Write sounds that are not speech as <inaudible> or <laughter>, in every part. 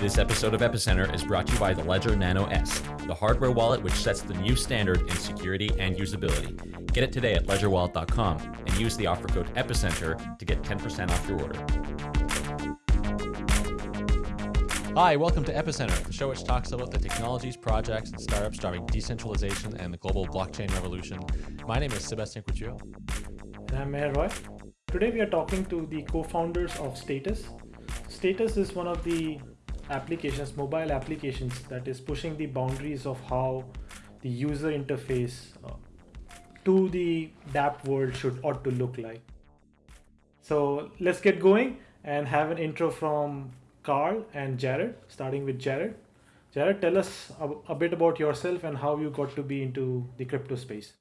This episode of Epicenter is brought to you by the Ledger Nano S, the hardware wallet which sets the new standard in security and usability. Get it today at ledgerwallet.com and use the offer code EPICENTER to get 10% off your order. Hi, welcome to Epicenter, the show which talks about the technologies, projects, and startups driving decentralization and the global blockchain revolution. My name is Sebastien Couture. And I'm Meher Roy. Today we are talking to the co-founders of Status. Status is one of the applications, mobile applications that is pushing the boundaries of how the user interface uh, to the dApp world should ought to look like. So let's get going and have an intro from Carl and Jared, starting with Jared. Jared, tell us a, a bit about yourself and how you got to be into the crypto space.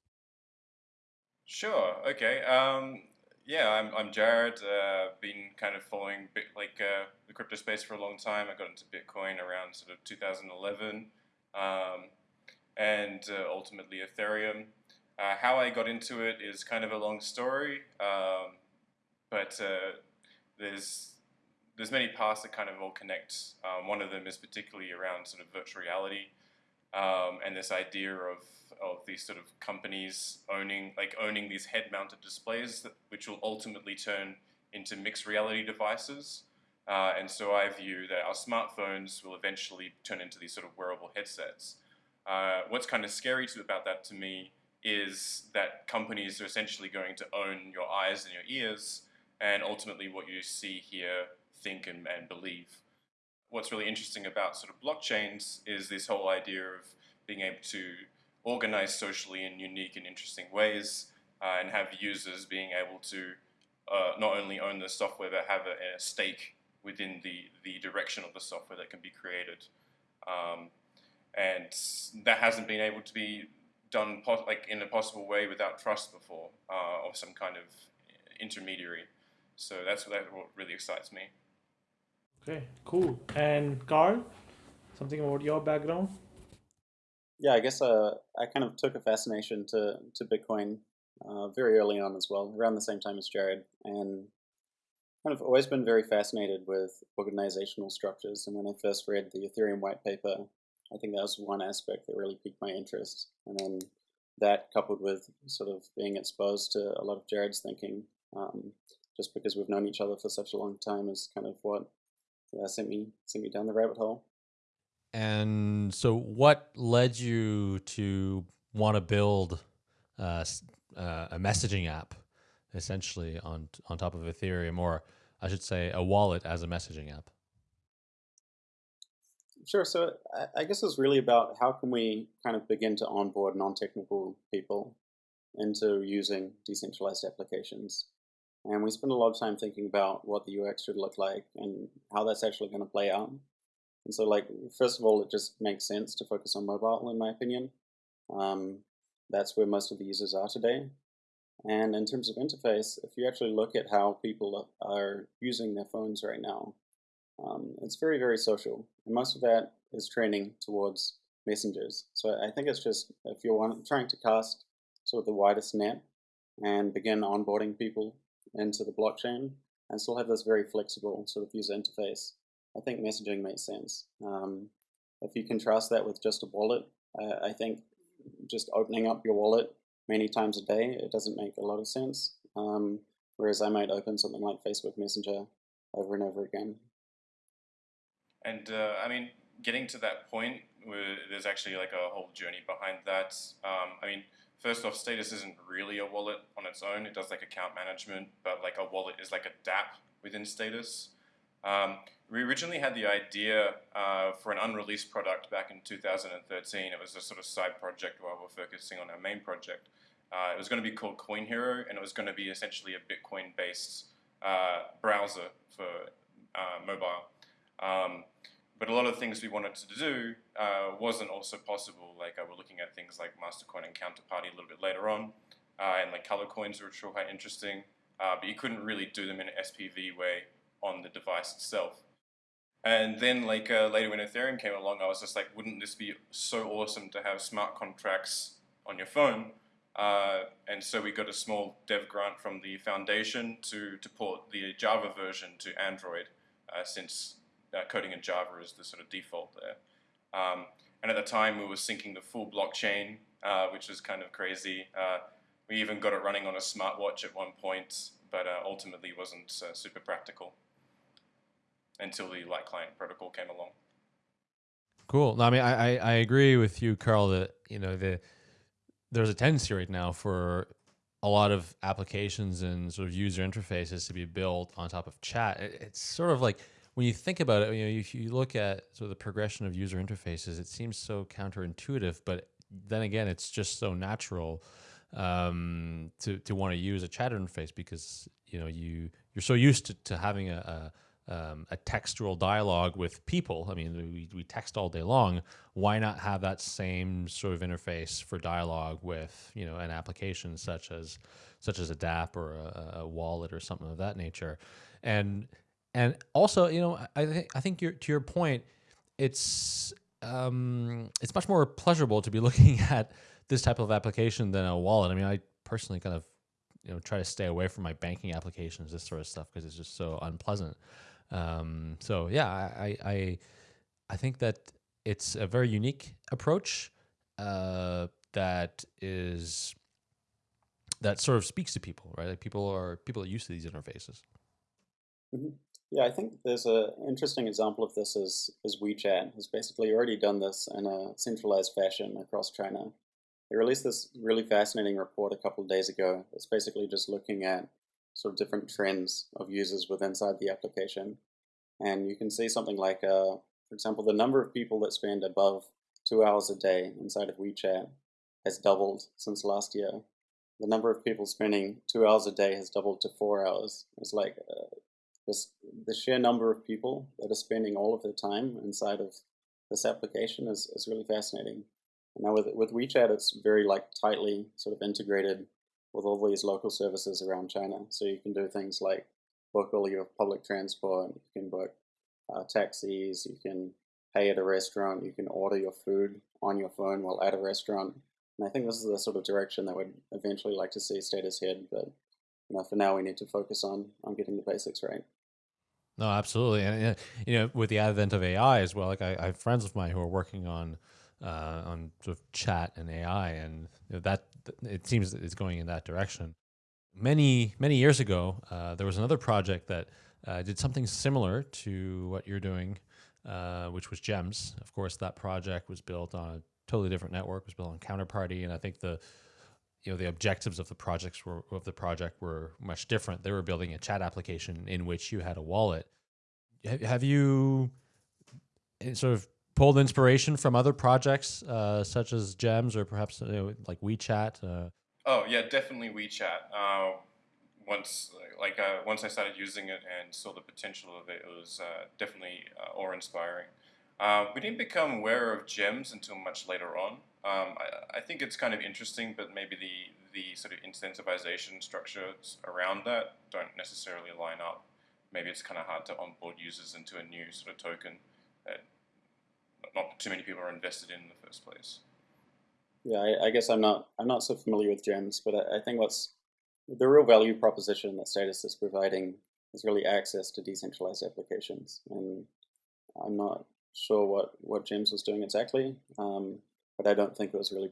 Sure. Okay. Um, yeah, I'm, I'm Jared. Uh, been kind of following bit, like uh, the crypto space for a long time. I got into Bitcoin around sort of 2011, um, and uh, ultimately Ethereum. Uh, how I got into it is kind of a long story, um, but uh, there's there's many paths that kind of all connect. Um, one of them is particularly around sort of virtual reality um, and this idea of of these sort of companies owning like owning these head-mounted displays, that, which will ultimately turn into mixed reality devices. Uh, and so I view that our smartphones will eventually turn into these sort of wearable headsets. Uh, what's kind of scary to, about that to me is that companies are essentially going to own your eyes and your ears, and ultimately what you see, hear, think, and, and believe. What's really interesting about sort of blockchains is this whole idea of being able to organize socially in unique and interesting ways uh, and have users being able to uh, not only own the software but have a, a, stake within the, the direction of the software that can be created. Um, and that hasn't been able to be done like in a possible way without trust before uh, or some kind of intermediary. So that's what, what really excites me. Okay, cool. And Carl, something about your background? Yeah, I guess uh, I kind of took a fascination to, to Bitcoin uh, very early on as well, around the same time as Jared, and kind of always been very fascinated with organizational structures. And when I first read the Ethereum white paper, I think that was one aspect that really piqued my interest. And then that coupled with sort of being exposed to a lot of Jared's thinking, um, just because we've known each other for such a long time, is kind of what yeah, sent me sent me down the rabbit hole. And so, what led you to want to build uh, uh, a messaging app, essentially on on top of Ethereum, or I should say, a wallet as a messaging app? Sure. So I guess it's really about how can we kind of begin to onboard non-technical people into using decentralized applications. And we spend a lot of time thinking about what the UX should look like and how that's actually going to play out. And so, like, first of all, it just makes sense to focus on mobile, in my opinion. Um, that's where most of the users are today. And in terms of interface, if you actually look at how people are using their phones right now, um, it's very, very social. And most of that is trending towards messengers. So I think it's just if you're trying to cast sort of the widest net and begin onboarding people into the blockchain and still have this very flexible sort of user interface, I think messaging makes sense. Um, if you contrast that with just a wallet, uh, I think just opening up your wallet many times a day, it doesn't make a lot of sense. Um, whereas I might open something like Facebook Messenger over and over again. And uh, I mean, getting to that point, where there's actually like a whole journey behind that. Um, I mean, first off, Status isn't really a wallet on its own. It does like account management, but like a wallet is like a dApp within Status. Um, we originally had the idea uh, for an unreleased product back in 2013. It was a sort of side project while we're focusing on our main project. Uh, it was going to be called Coin Hero, and it was going to be essentially a Bitcoin-based uh, browser for uh, mobile. Um, but a lot of things we wanted to do uh, wasn't also possible. Like uh, we're looking at things like Mastercoin and Counterparty a little bit later on, and like color coins, which were quite interesting. but you couldn't really do them in an SPV way on the device itself. And then like uh, later when Ethereum came along, I was just like, wouldn't this be so awesome to have smart contracts on your phone? Uh, and so we got a small dev grant from the foundation to, to port the Java version to Android uh, since uh, coding in Java is the sort of default there. Um, and at the time, we were syncing the full blockchain, uh, which was kind of crazy. Uh, we even got it running on a smartwatch at one point, but uh, ultimately wasn't uh, super practical until the light client protocol came along. Cool. No, I mean, I, I, I agree with you, Carl, that, you know, the, there's a tendency right now for a lot of applications and sort of user interfaces to be built on top of chat. It, it's sort of like when you think about it, you know, if you look at sort of the progression of user interfaces, it seems so counterintuitive, but then again, it's just so natural um, to to want to use a chat interface because you know you you're so used to, to having a, a, um, a textual dialogue with people. I mean, we, we text all day long. Why not have that same sort of interface for dialogue with you know an application such as such as a DApp or a, a wallet or something of that nature, and and also you know I think I think to your point, it's um, it's much more pleasurable to be <laughs> looking at this type of application than a wallet. I mean, I personally kind of you know try to stay away from my banking applications, this sort of stuff, because it's just so unpleasant. Um, so yeah, I, I I think that it's a very unique approach uh, that is that sort of speaks to people, right? Like people are people are used to these interfaces. Mm -hmm. Yeah, I think there's an interesting example of this is, is WeChat has basically already done this in a centralized fashion across China. They released this really fascinating report a couple of days ago. It's basically just looking at sort of different trends of users with inside the application. And you can see something like, uh, for example, the number of people that spend above two hours a day inside of WeChat has doubled since last year. The number of people spending two hours a day has doubled to four hours. It's like uh, this, the sheer number of people that are spending all of their time inside of this application is, is really fascinating. Now with, with WeChat, it's very like tightly sort of integrated with all these local services around China. So you can do things like book all your public transport, you can book uh, taxis, you can pay at a restaurant, you can order your food on your phone while at a restaurant. And I think this is the sort of direction that we'd eventually like to see Status head, but you know, for now we need to focus on, on getting the basics right. No, absolutely. And, you know, with the advent of AI as well, like I, I have friends of mine who are working on uh, on sort of chat and AI, and you know, that it seems that it's going in that direction. Many many years ago, uh, there was another project that uh, did something similar to what you're doing, uh, which was Gems. Of course, that project was built on a totally different network. Was built on Counterparty, and I think the you know the objectives of the projects were of the project were much different. They were building a chat application in which you had a wallet. Have you eh, sort of pulled inspiration from other projects uh, such as Gems or perhaps you know, like WeChat? Uh? Oh yeah, definitely WeChat. Uh, once like uh, once I started using it and saw the potential of it, it was uh, definitely uh, awe-inspiring. we didn't become aware of Gems until much later on. Um, I, I, think it's kind of interesting, but maybe the the sort of incentivization structures around that don't necessarily line up. Maybe it's kind of hard to onboard users into a new sort of token that not too many people are invested in in the first place. Yeah, I, I guess I'm not I'm not so familiar with Gems, but I, I, think what's the real value proposition that Status is providing is really access to decentralized applications, and I'm not sure what what Gems was doing exactly, um, but I don't think it was really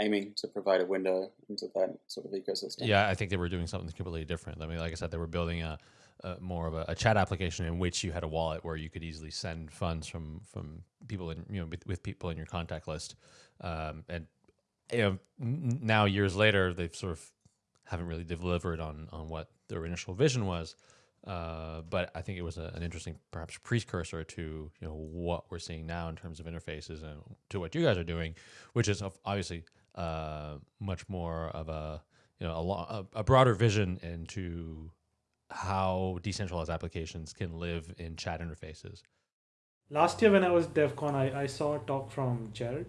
aiming to provide a window into that sort of ecosystem. Yeah, I think they were doing something completely different. I mean, like I said, they were building a uh, more of a, a, chat application in which you had a wallet where you could easily send funds from from people in you know with, with people in your contact list, um, and you know now years later they've sort of haven't really delivered on on what their initial vision was. Uh, but I think it was a, an interesting, perhaps precursor to you know what we're seeing now in terms of interfaces and to what you guys are doing, which is obviously uh, much more of a you know a, a broader vision into how decentralized applications can live in chat interfaces. Last year when I was DevCon, I, I saw a talk from Jared,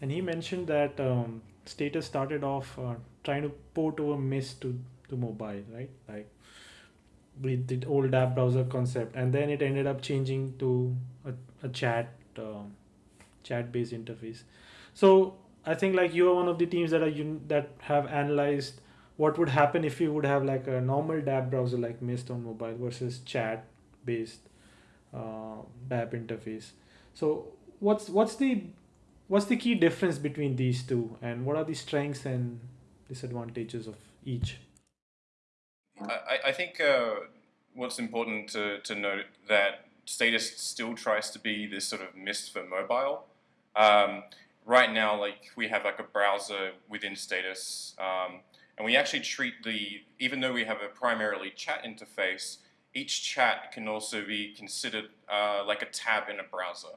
and he mentioned that um, Status started off uh, trying to port over Mist to, to mobile, right? Like with the old app browser concept, and then it ended up changing to a, a chat um, chat based interface. So I think like you are one of the teams that are un- that have analyzed what would happen if you would have like a normal dApp browser like Mist on mobile versus chat based uh, DApp interface. So what's what's the what's the key difference between these two, and what are the strengths and disadvantages of each? I, I think uh, what's important to, to note that Status still tries to be this sort of Mist for mobile. Um, right now, like we have like a browser within Status, um, and we actually treat the, even though we have a primarily chat interface, each chat can also be considered uh, like a tab in a browser.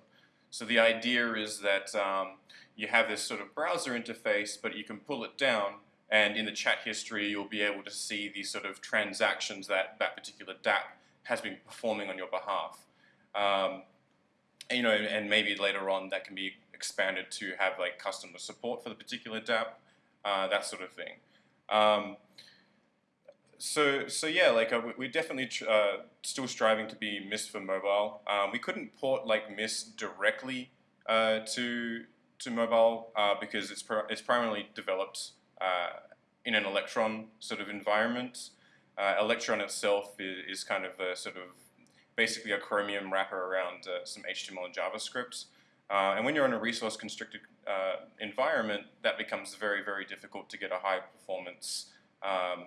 So the idea is that um, you have this sort of browser interface, but you can pull it down, and in the chat history, you'll be able to see the sort of transactions that that particular DApp has been performing on your behalf. Um, and, you know, and maybe later on that can be expanded to have like customer support for the particular DApp, uh, that sort of thing. Um, so, so yeah, like uh, we're definitely uh, still striving to be Mist for mobile. Um, we couldn't port like Mist directly uh, to to mobile uh, because it's it's primarily developed in an Electron sort of environment. Uh, Electron itself is, is, kind of a sort of basically a Chromium wrapper around some HTML and JavaScript. and when you're in a resource constricted environment, that becomes very, very difficult to get a high performance um,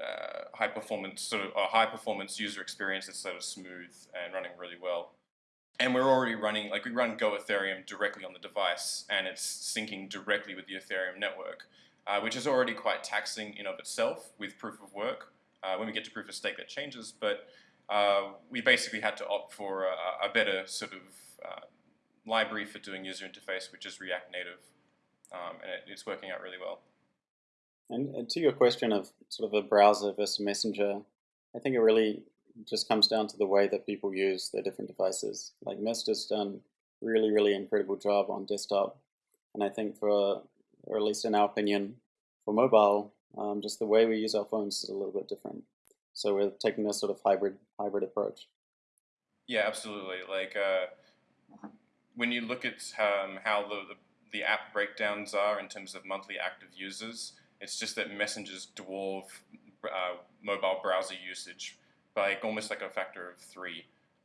uh, high performance sort of a high performance user experience that's sort of smooth and running really well. And we're already running, like we run Go Ethereum directly on the device and it's syncing directly with the Ethereum network, uh, which is already quite taxing in of itself with proof of work. Uh, when we get to proof of stake that changes, but uh, we basically had to opt for a, a better sort of uh, library for doing user interface, which is React Native, um, and it, it's working out really well. And to your question of sort of a browser versus messenger, I think it really just comes down to the way that people use their different devices. Like Mist has done really, really incredible job on desktop. And I think for, or at least in our opinion, for mobile, um, just the way we use our phones is a little bit different. So we're taking this sort of hybrid hybrid approach. Yeah, absolutely. Like uh, when you look at um, how the, the, app breakdowns are in terms of monthly active users, it's just that messengers dwarf uh, mobile browser usage by almost like a factor of three.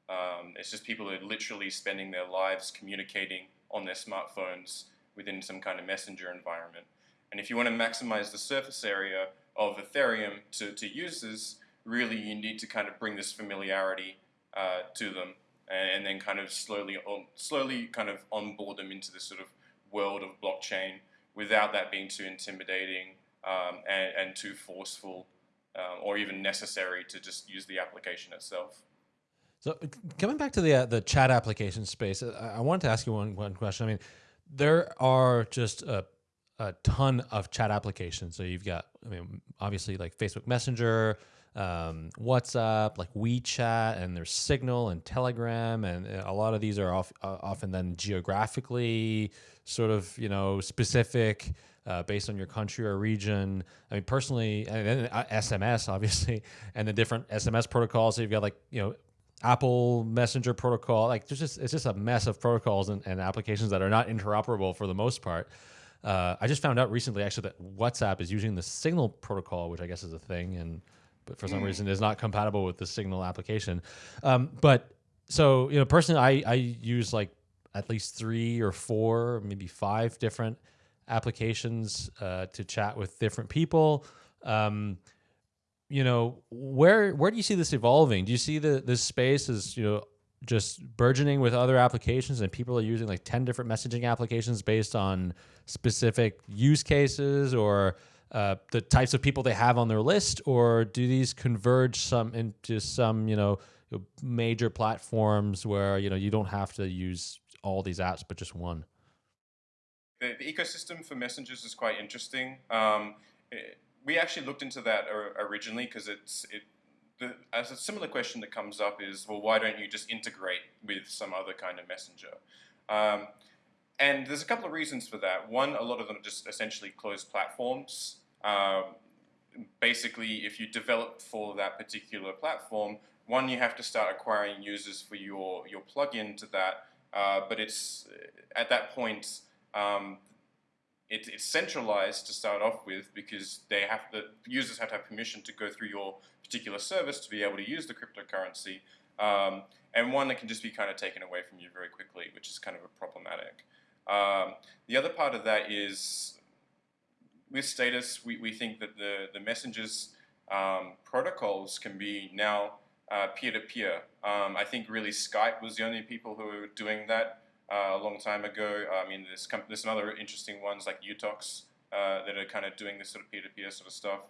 Um, it's just people are literally spending their lives communicating on their smartphones within some kind of messenger environment. And if you want to maximize the surface area of Ethereum to, to users, really you need to kind of bring this familiarity uh, to them and, then kind of slowly, on, slowly kind of onboard them into this sort of world of blockchain without that being too intimidating um, and, and, too forceful um, or even necessary to just use the application itself. So coming back to the uh, the chat application space, I, I wanted to ask you one one question. I mean, there are just a, a ton of chat applications. So you've got, I mean, obviously like Facebook Messenger, um, WhatsApp, like WeChat, and there's Signal and Telegram, and uh, a lot of these are off, uh, often then geographically sort of you know specific uh, based on your country or region. I mean, personally, and then SMS <laughs> obviously, and the different SMS protocols. So you've got like you know Apple Messenger protocol. Like there's just it's just a mess of protocols and, and applications that are not interoperable for the most part. Uh, I just found out recently actually that WhatsApp is using the Signal protocol, which I guess is a thing, and but for some mm. reason is not compatible with the Signal application. Um, but so you know, personally, I I use like at least three or four, maybe five different applications uh, to chat with different people. Um, you know, where where do you see this evolving? Do you see the this space as you know just burgeoning with other applications and people are using like 10 different messaging applications based on specific use cases or uh, the types of people they have on their list or do these converge some into some you know major platforms where you know you don't have to use all these apps but just one the, the ecosystem for messengers is quite interesting. Um, it, we actually looked into that originally because it's it. The, as a similar question that comes up is, well, why don't you just integrate with some other kind of messenger? Um, and there's a couple of reasons for that. One, a lot of them are just essentially closed platforms. Um, basically, if you develop for that particular platform, one, you have to start acquiring users for your, your plugin to that. Uh, but it's at that point, um, it, it's centralized to start off with because they have the users have to have permission to go through your particular service to be able to use the cryptocurrency. Um, and one that can just be kind of taken away from you very quickly, which is kind of a problematic. Um, the other part of that is with Status, we, we think that the, the messengers um, protocols can be now uh, peer-to-peer. -peer. Um, I think really Skype was the only people who were doing that uh, a long time ago. I mean, there's, there's some other interesting ones like Utox uh, that are kind of doing this sort of peer-to-peer -peer sort of stuff.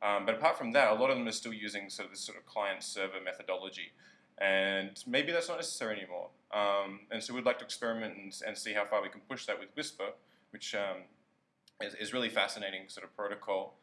Um, but apart from that, a lot of them are still using sort of this sort of client-server methodology. And maybe that's not necessary anymore. Um, and so we'd like to experiment and, and, see how far we can push that with Whisper, which um, is, is really fascinating sort of protocol.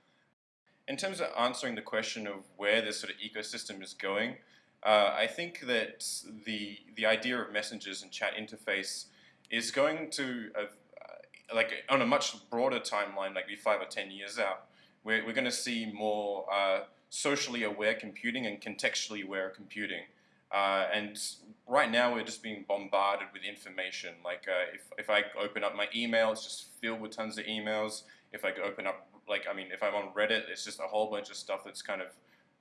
In terms of answering the question of where this sort of ecosystem is going, uh, I think that the the idea of messengers and chat interface is going to, uh, like on a much broader timeline, like be five or ten years out, we're, we're going to see more uh, socially aware computing and contextually aware computing. Uh, and right now we're just being bombarded with information. Like uh, if, if I open up my email, it's just filled with tons of emails. If I open up like, I mean, if I'm on Reddit, it's just a whole bunch of stuff that's kind of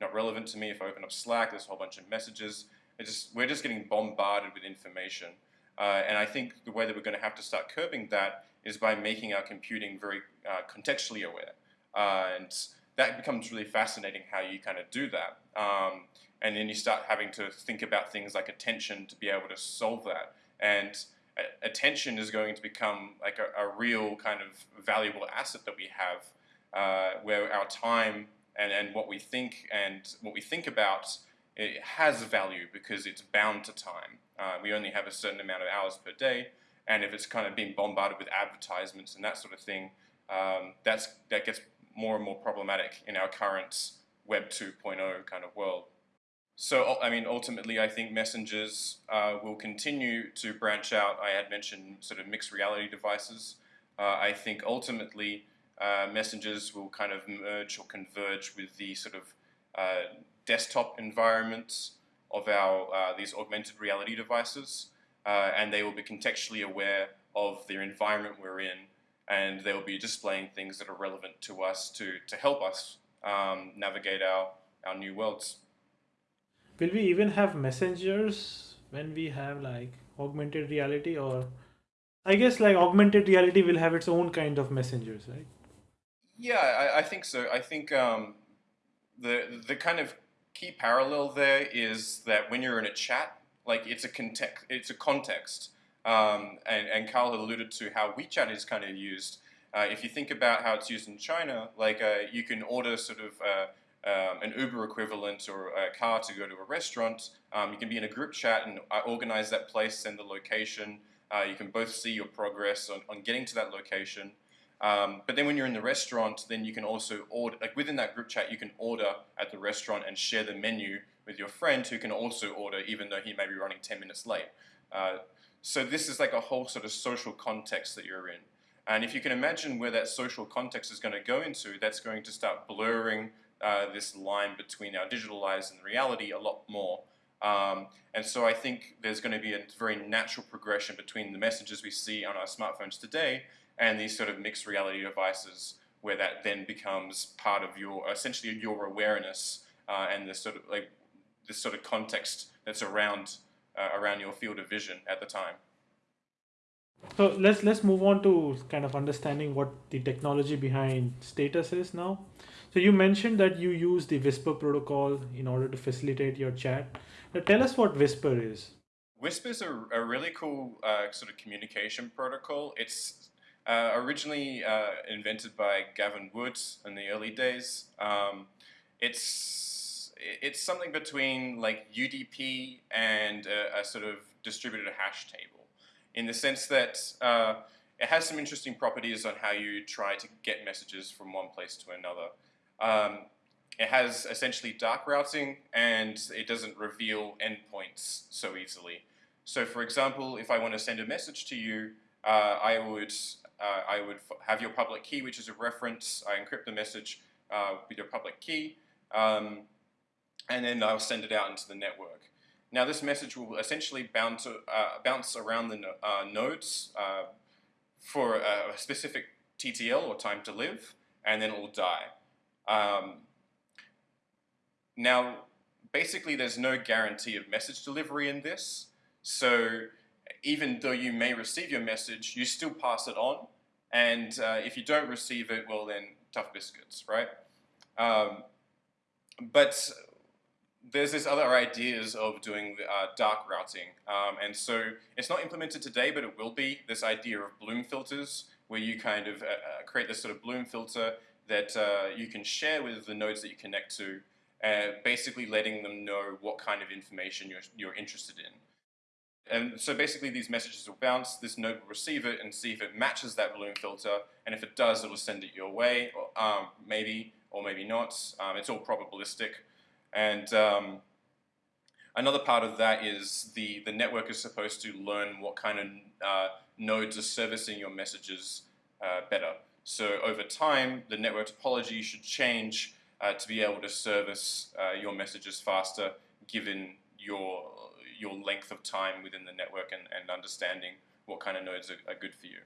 not relevant to me. If I open up Slack, there's a whole bunch of messages. Just, we're just getting bombarded with information. Uh, and I think the way that we're going to have to start curbing that is by making our computing very uh, contextually aware. Uh, and that becomes really fascinating how you kind of do that. Um, and then you start having to think about things like attention to be able to solve that. And attention is going to become like a, a real kind of valuable asset that we have uh, where our time and, and what we think and what we think about it has value because it's bound to time. Uh, we only have a certain amount of hours per day, and if it's kind of being bombarded with advertisements and that sort of thing, um, that's that gets more and more problematic in our current Web 2.0 kind of world. So, I mean, ultimately, I think messengers uh, will continue to branch out. I had mentioned sort of mixed reality devices. Uh, I think ultimately uh, messengers will kind of merge or converge with the sort of uh, desktop environments of our uh, these augmented reality devices, uh, and they will be contextually aware of the environment we're in, and they will be displaying things that are relevant to us to, to help us um, navigate our, our new worlds. Will we even have messengers when we have like augmented reality or I guess like augmented reality will have its own kind of messengers, right? Yeah, I, I think so. I think um, the the kind of key parallel there is that when you're in a chat, like it's a context, it's a context. Um, and, and Carl had alluded to how WeChat is kind of used. Uh, if you think about how it's used in China, like uh, you can order sort of uh, um, an Uber equivalent or a car to go to a restaurant. Um, you can be in a group chat and uh, organize that place, send the location. Uh, you can both see your progress on, on getting to that location. Um, but then when you're in the restaurant, then you can also order, like within that group chat, you can order at the restaurant and share the menu with your friend who can also order even though he may be running 10 minutes late. Uh, so this is like a whole sort of social context that you're in. And if you can imagine where that social context is going to go into, that's going to start blurring uh, this line between our digital lives and reality a lot more. Um, and so I think there's going to be a very natural progression between the messages we see on our smartphones today and these sort of mixed reality devices where that then becomes part of your essentially your awareness uh, and the sort of like this sort of context that's around uh, around your field of vision at the time. So let's let's move on to kind of understanding what the technology behind Status is now. So you mentioned that you use the Whisper protocol in order to facilitate your chat. Now tell us what Whisper is. Whisper is a, a really cool uh, sort of communication protocol. It's uh, originally uh, invented by Gavin Wood in the early days. Um, it's it's something between like UDP and a, a, sort of distributed hash table, in the sense that uh, it has some interesting properties on how you try to get messages from one place to another. Um, it has essentially dark routing and it doesn't reveal endpoints so easily. So for example, if I want to send a message to you, uh, I would uh, I would have your public key, which is a reference. I encrypt the message uh, with your public key, um, and then I'll send it out into the network. Now this message will essentially bounce, uh, bounce around the uh, nodes uh, for a specific TTL or time to live, and then it will die. Um, now, basically there's no guarantee of message delivery in this. So even though you may receive your message, you still pass it on. And uh, if you don't receive it, well then, tough biscuits, right? Um, but there's this other ideas of doing uh, dark routing. Um, and so it's not implemented today, but it will be, this idea of bloom filters, where you kind of uh, uh create this sort of bloom filter that uh, you can share with the nodes that you connect to, uh, basically letting them know what kind of information you're, you're interested in. And so basically these messages will bounce, this node will receive it and see if it matches that bloom filter, and if it does, it'll send it your way, or, um, maybe, or maybe not. Um, it's all probabilistic. And um, another part of that is the, the network is supposed to learn what kind of uh, nodes are servicing your messages uh, better. So over time, the network topology should change uh, to be able to service uh, your messages faster given your your length of time within the network and, and understanding what kind of nodes are, are good for you.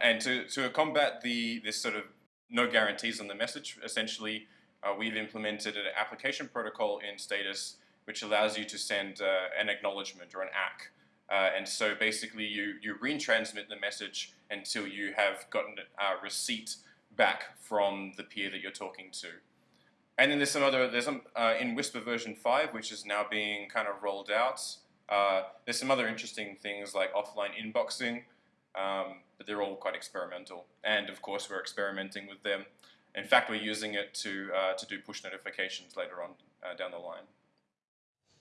And to, to combat the this sort of no guarantees on the message, essentially uh, we've implemented an application protocol in Status which allows you to send uh, an acknowledgement or an ACK. Uh, and so basically you, you retransmit the message until you have gotten a receipt back from the peer that you're talking to. And then there's some other, there's some, uh, in Whisper version 5, which is now being kind of rolled out, uh, there's some other interesting things like offline inboxing, um, but they're all quite experimental. And of course, we're experimenting with them. In fact, we're using it to, uh, to do push notifications later on uh, down the line.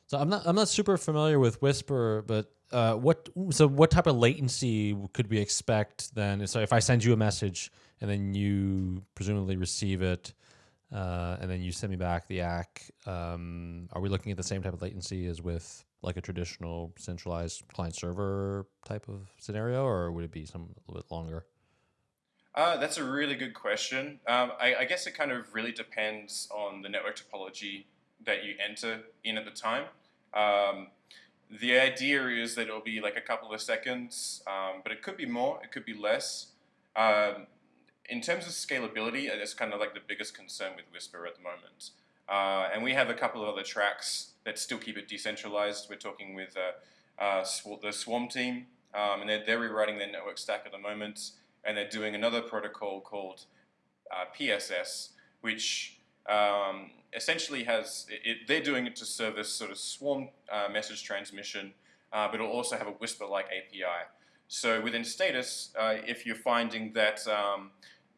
So I'm not I'm not super familiar with Whisper, but uh, what so what type of latency could we expect then? So if I send you a message and then you presumably receive it, uh, and then you send me back the ACK. Um, are we looking at the same type of latency as with like a traditional centralized client server type of scenario, or would it be some a little bit longer? Uh, that's a really good question. Um, I, I, guess it kind of really depends on the network topology that you enter in at the time. Um, the idea is that it'll be like a couple of seconds, um, but it could be more, it could be less. Um, in terms of scalability, it's kind of like the biggest concern with Whisper at the moment. Uh, and we have a couple of other tracks that still keep it decentralized. We're talking with uh, uh, the Swarm team, um, and they're, they're, rewriting their network stack at the moment, and they're doing another protocol called uh, PSS, which um, essentially has, it, they're doing it to service sort of Swarm uh, message transmission, uh, but it'll also have a Whisper-like API. So within Status, if you're finding that um,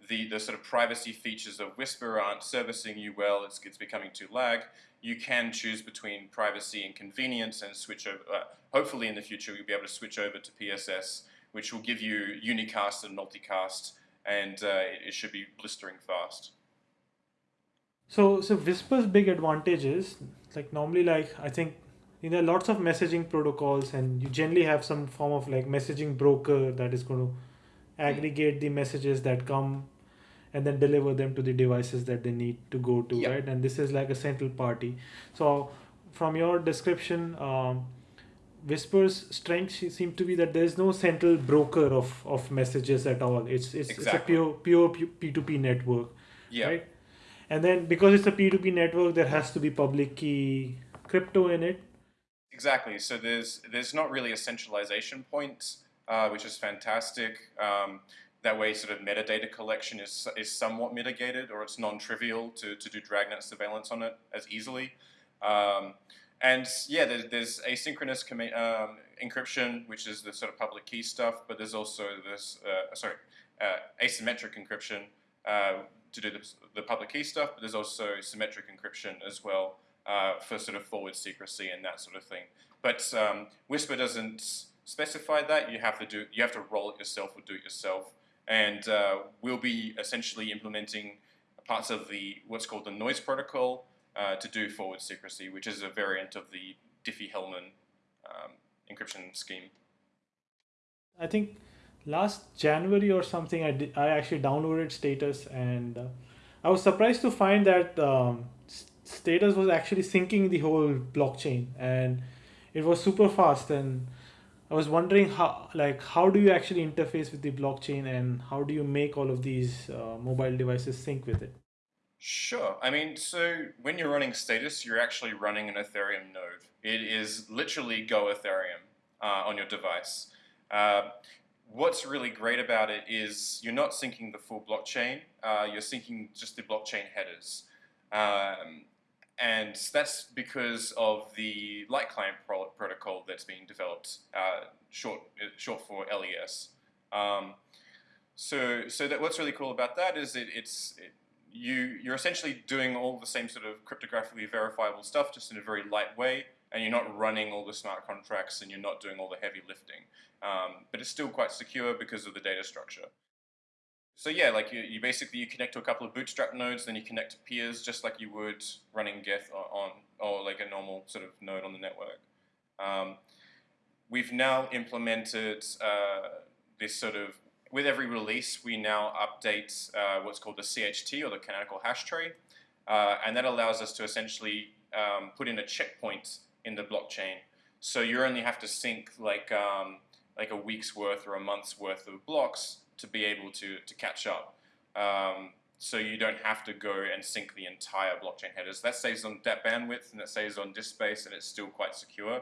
the, the sort of privacy features of Whisper aren't servicing you well, it's, it's becoming too lag, you can choose between privacy and convenience and switch over. Uh, hopefully in the future you'll be able to switch over to PSS, which will give you unicast and multicast, and uh, it, it should be blistering fast. So, so Whisper's big advantage is like normally like I think you know lots of messaging protocols and you generally have some form of like messaging broker that is going to aggregate the messages that come and then deliver them to the devices that they need to go to right? And this is like a central party. So from your description um, whispers strength seem to be that there is no central broker of, of messages at all. It's it's, exactly. it's a pure pure p2p network yeah. right? And then because it's a p2p network there has to be public key crypto in it. Exactly. So there's there's not really a centralization point uh, which is fantastic. Um, that way, sort of metadata collection is, is somewhat mitigated, or it's non-trivial to, to do dragnet surveillance on it as easily. Um, and yeah, there's, there's asynchronous um, encryption, which is the sort of public key stuff, but there's also this, uh, sorry, uh, asymmetric encryption uh, to do the, the, public key stuff, but there's also symmetric encryption as well uh, for sort of forward secrecy and that sort of thing. But um, Whisper doesn't specify that. You have to do, you have to roll it yourself or do it yourself and uh, we'll be essentially implementing parts of the what's called the noise protocol uh, to do forward secrecy, which is a variant of the Diffie-Hellman um, encryption scheme. I think last January or something, I, did, I actually downloaded Status, and uh, I was surprised to find that um, Status was actually syncing the whole blockchain, and it was super fast and I was wondering how like how do you actually interface with the blockchain and how do you make all of these uh, mobile devices sync with it? Sure. I mean, so when you're running Status, you're actually running an Ethereum node. It is literally Go Ethereum uh, on your device. Uh, what's really great about it is you're not syncing the full blockchain. Uh, you're syncing just the blockchain headers. Um, and that's because of the light client pro protocol that's being developed, uh, short, short for LES. Um, so, so that what's really cool about that is it, it's it, you you're essentially doing all the same sort of cryptographically verifiable stuff, just in a very light way, and you're not running all the smart contracts, and you're not doing all the heavy lifting. Um, but it's still quite secure because of the data structure. So yeah, like you, you basically you connect to a couple of Bootstrap nodes, then you connect to peers, just like you would running Geth on, or like a normal sort of node on the network. Um, we've now implemented uh, this sort of with every release, we now update uh, what's called the CHT or the canonical hash tree, uh, and that allows us to essentially um, put in a checkpoint in the blockchain. So you only have to sync like um, like a week's worth or a month's worth of blocks to be able to to catch up. Um, so you don't have to go and sync the entire blockchain headers. That saves on that bandwidth and that saves on disk space, and it's still quite secure.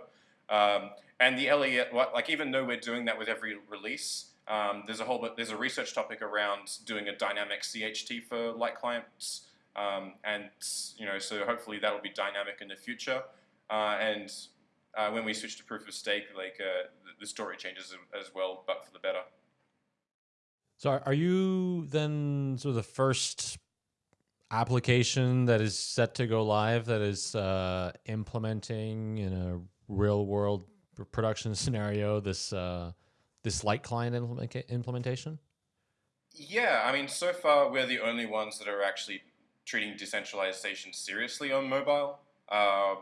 Um, and the LE, like even though we're doing that with every release, um, there's a whole there's a research topic around doing a dynamic CHT for light clients, um, and you know so hopefully that will be dynamic in the future. Uh, and uh, when we switch to proof of stake, like uh, the story changes as well, but for the better. So are you then sort of the first application that is set to go live that is uh, implementing in a real world production <laughs> scenario this uh, this light client implement implementation? Yeah, I mean, so far we're the only ones that are actually treating decentralization seriously on mobile. Uh,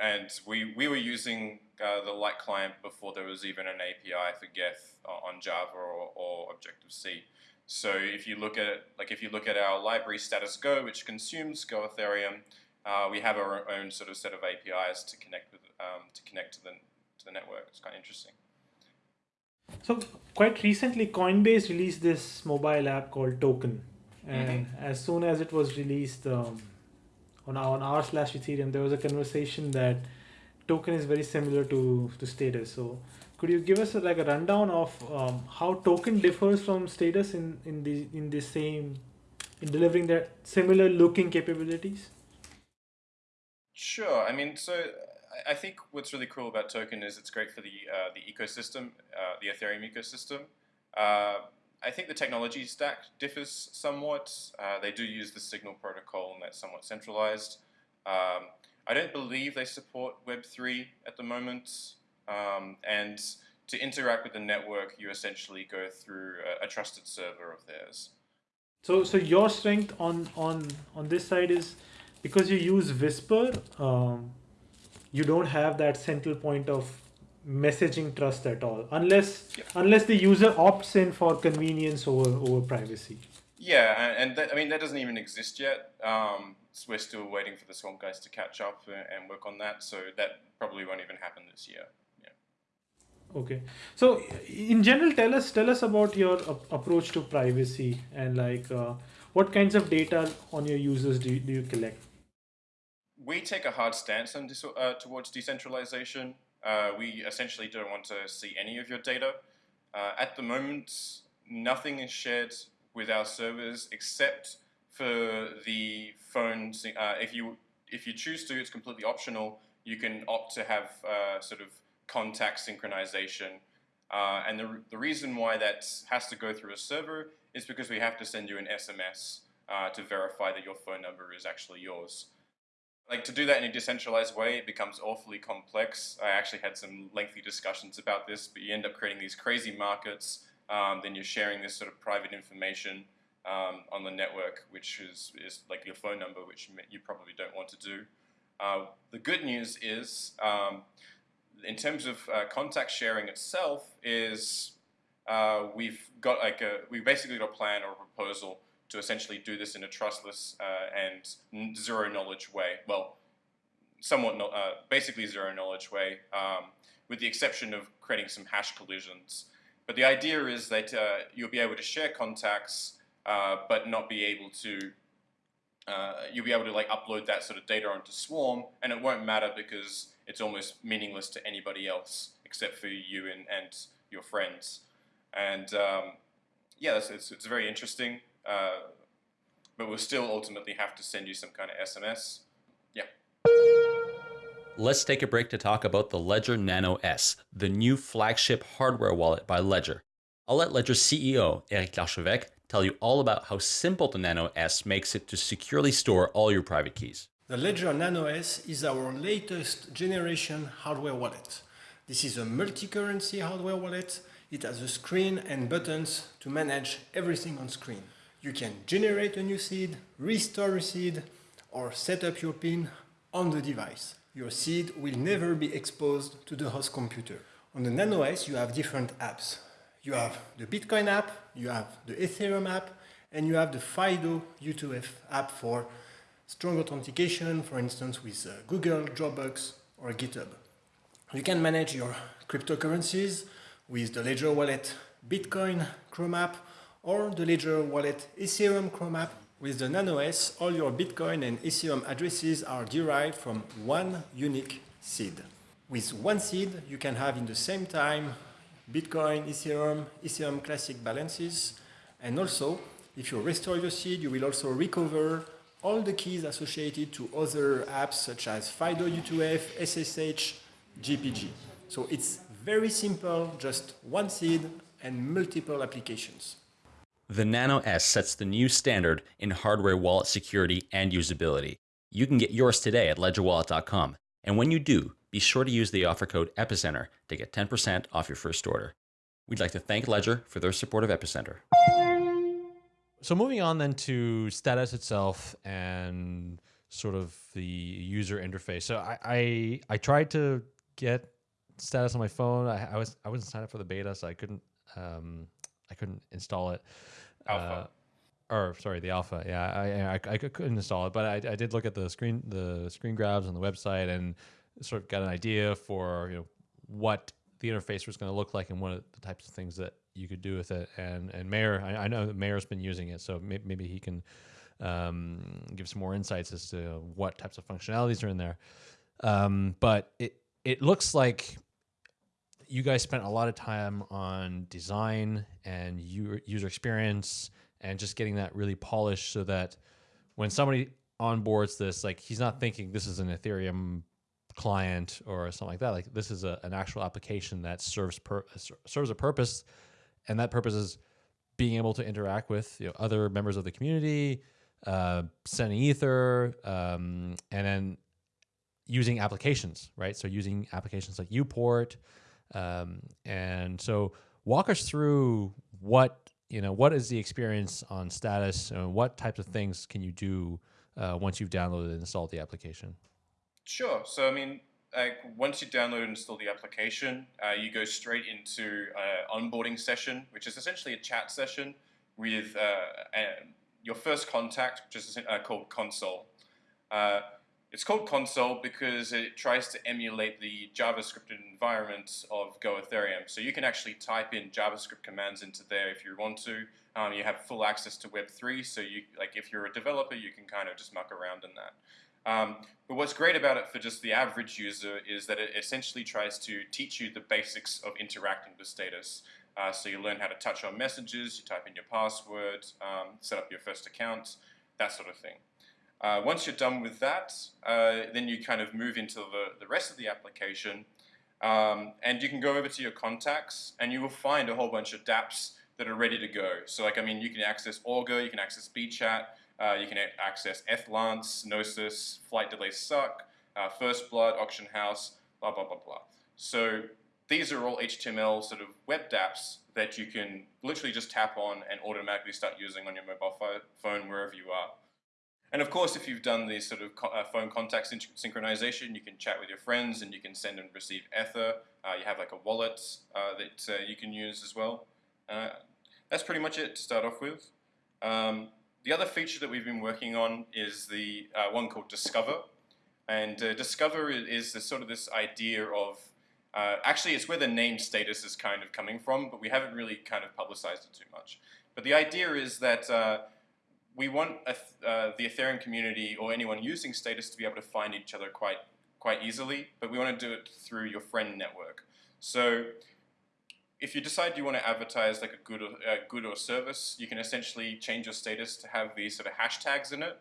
and we, we were using uh, the light client before there was even an API for Geth on Java or, or Objective-C. So if you look at like if you look at our library Status Go, which consumes Go Ethereum, uh, we have our own sort of set of APIs to connect with um, to connect to the to the network. It's kind of interesting. So quite recently, Coinbase released this mobile app called Token, and mm-hmm. as soon as it was released um, on on r slash Ethereum, there was a conversation that Token is very similar to to Status. So could you give us a, like a rundown of um, how Token differs from Status in in the in the same in delivering that similar looking capabilities? Sure. I mean, so I think what's really cool about Token is it's great for the uh, the ecosystem, uh, the Ethereum ecosystem. Uh, I think the technology stack differs somewhat. Uh, they do use the Signal protocol, and that's somewhat centralized. Um, I don't believe they support Web3 at the moment. Um, and to interact with the network, you essentially go through a, a trusted server of theirs. So, so your strength on on on this side is because you use Whisper. Um, you don't have that central point of messaging trust at all unless yeah. unless the user opts in for convenience over over privacy. Yeah and that, i mean that doesn't even exist yet. Um, so we're still waiting for the Swarm guys to catch up and work on that so that probably won't even happen this year. Yeah. Okay. So in general tell us tell us about your approach to privacy and like uh, what kinds of data on your users do you, do you collect? We take a hard stance on uh, towards decentralization. Uh, we essentially don't want to see any of your data. Uh, at the moment, nothing is shared with our servers except for the phone. Uh, if you if you choose to, it's completely optional. You can opt to have uh, sort of contact synchronization. Uh, and the, the reason why that has to go through a server is because we have to send you an SMS to verify that your phone number is actually yours. Like to do that in a decentralized way, it becomes awfully complex. I actually had some lengthy discussions about this, but you end up creating these crazy markets. Um, then you're sharing this sort of private information um, on the network, which is, is like your phone number, which you probably don't want to do. Uh, the good news is, um, in terms of uh, contact sharing itself, is uh, we've got like a we basically got a plan or a proposal to essentially do this in a trustless uh, and zero knowledge way. Well, somewhat, no, uh, basically zero knowledge way, um, with the exception of creating some hash collisions. But the idea is that uh, you'll be able to share contacts, but not be able to uh, you'll be able to like upload that sort of data onto Swarm, and it won't matter because it's almost meaningless to anybody else except for you and, and your friends. And um, yeah, it's, it's, it's, very interesting, uh, but we'll still ultimately have to send you some kind of SMS. Yeah. Let's take a break to talk about the Ledger Nano S, the new flagship hardware wallet by Ledger. I'll let Ledger CEO Eric Larchevêque tell you all about how simple the Nano S makes it to securely store all your private keys. The Ledger Nano S is our latest generation hardware wallet. This is a multi-currency hardware wallet. It has a screen and buttons to manage everything on screen. You can generate a new seed, restore a seed, or set up your PIN on the device. Your seed will never be exposed to the host computer. On the Nano S, you have different apps. You have the Bitcoin app, you have the Ethereum app, and you have the FIDO U2F app for strong authentication, for instance, with uh, Google, Dropbox, or GitHub. You can manage your cryptocurrencies with the Ledger Wallet Bitcoin Chrome app or the Ledger Wallet Ethereum Chrome app. With the NanoS, all your Bitcoin and Ethereum addresses are derived from one unique seed. With one seed, you can have in the same time Bitcoin, Ethereum, Ethereum Classic balances, and also, if you restore your seed, you will also recover all the keys associated to other apps such as FIDO U2F, SSH, GPG. So it's very simple, just one seed and multiple applications. The Nano S sets the new standard in hardware wallet security and usability. You can get yours today at ledgerwallet.com. And when you do, be sure to use the offer code EPICENTER to get 10% off your first order. We'd like to thank Ledger for their support of Epicenter. So moving on then to status itself and sort of the user interface. So I I, I tried to get status on my phone. I, I, was I wasn't signed up for the beta, so I couldn't um, I couldn't install it. Alpha. Uh, or sorry, the alpha. Yeah, I, I, I couldn't install it, but I, I did look at the screen the screen grabs on the website and sort of got an idea for you know what the interface was going to look like and what the types of things that you could do with it. And and Meir, I, I know that Meir's been using it, so maybe, maybe he can um, give some more insights as to what types of functionalities are in there. Um, but it it looks like you guys spent a lot of time on design and user experience and just getting that really polished so that when somebody onboards this, like he's not thinking this is an Ethereum client or something like that. Like this is a, an actual application that serves per, serves a purpose and that purpose is being able to interact with you know, other members of the community, uh, sending ether, um, and then using applications, right? So using applications like Uport, um, and so walk us through what you know. What is the experience on status, and what types of things can you do uh, once you've downloaded and installed the application? Sure. So I mean, like once you download and install the application, uh, you go straight into an onboarding session, which is essentially a chat session with uh, your first contact, which is uh, called Console. It's called Console because it tries to emulate the JavaScript environment of Go Ethereum. So you can actually type in JavaScript commands into there if you want to. Um, you have full access to Web3, so you like if you're a developer, you can kind of just muck around in that. Um, but what's great about it for just the average user is that it essentially tries to teach you the basics of interacting with status. Uh, so you learn how to touch on messages, you type in your password, um, set up your first account, that sort of thing. Uh, once you're done with that, uh, then you kind of move into the, the rest of the application um, and you can go over to your contacts and you will find a whole bunch of dApps that are ready to go. So like, I mean, you can access Augur, you can access BChat, uh, you can access Ethlance, Gnosis, Flight Delay Suck, uh, First Blood, Auction House, blah, blah, blah, blah. So these are all HTML sort of web dApps that you can literally just tap on and automatically start using on your mobile phone wherever you are. And of course, if you've done the sort of co uh, phone contact syn synchronization, you can chat with your friends and you can send and receive Ether. Uh, you have like a wallet uh, that uh, you can use as well. Uh, that's pretty much it to start off with. Um, the other feature that we've been working on is the uh, one called Discover. And Discover is, is sort of this idea of, actually it's where the name status is kind of coming from, but we haven't really kind of publicized it too much. But the idea is that we want uh, the Ethereum community or anyone using Status to be able to find each other quite quite easily, but we want to do it through your friend network. So if you decide you want to advertise like a good or, good or service, you can essentially change your status to have these sort of hashtags in it.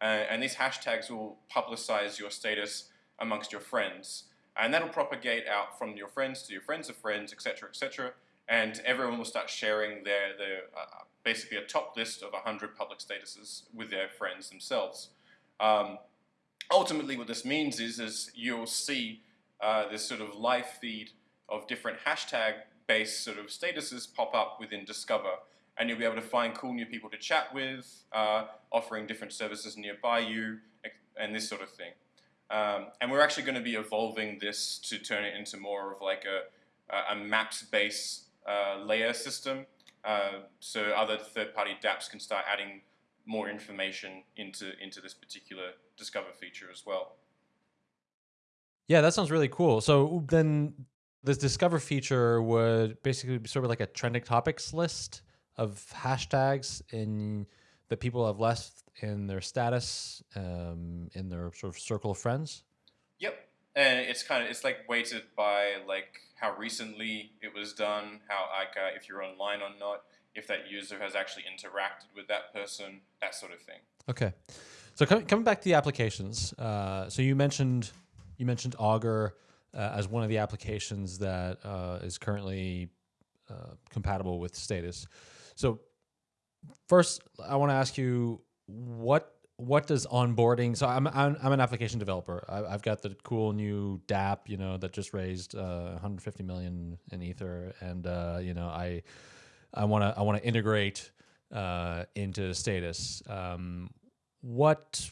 Uh, and these hashtags will publicize your status amongst your friends. And that'll propagate out from your friends to your friends of friends, etc., etc. And everyone will start sharing their, their uh, basically a top list of 100 public statuses with their friends themselves. Um, ultimately, what this means is, is you'll see uh, this sort of live feed of different hashtag based sort of statuses pop up within Discover. And you'll be able to find cool new people to chat with, uh, offering different services nearby you, and this sort of thing. Um, and we're actually going to be evolving this to turn it into more of like a, a maps-based layer system. Uh, so other third-party dApps can start adding more information into, into this particular Discover feature as well. Yeah, that sounds really cool. So then this discover feature would basically be sort of like a trending topics list of hashtags in that people have left in their status um, in their sort of circle of friends. And it's kind of it's like weighted by like how recently it was done, how like uh, if you're online or not, if that user has actually interacted with that person, that sort of thing. Okay, so com coming back to the applications, uh, so you mentioned you mentioned Augur uh, as one of the applications that uh, is currently uh, compatible with Status. So first, I want to ask you what what does onboarding? So I'm I'm, I'm an application developer. I, have got the cool new dApp, you know, that just raised uh, 150 million in Ether, and uh, you know, I I want to I want to integrate uh, into Status. Um, what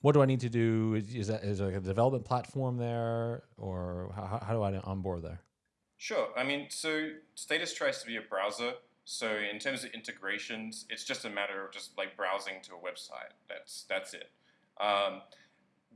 what do I need to do? Is, is that is there like a development platform there, or how, how do I onboard there? Sure. I mean, so Status tries to be a browser. So in terms of integrations, it's just a matter of just like browsing to a website. That's that's it. Um,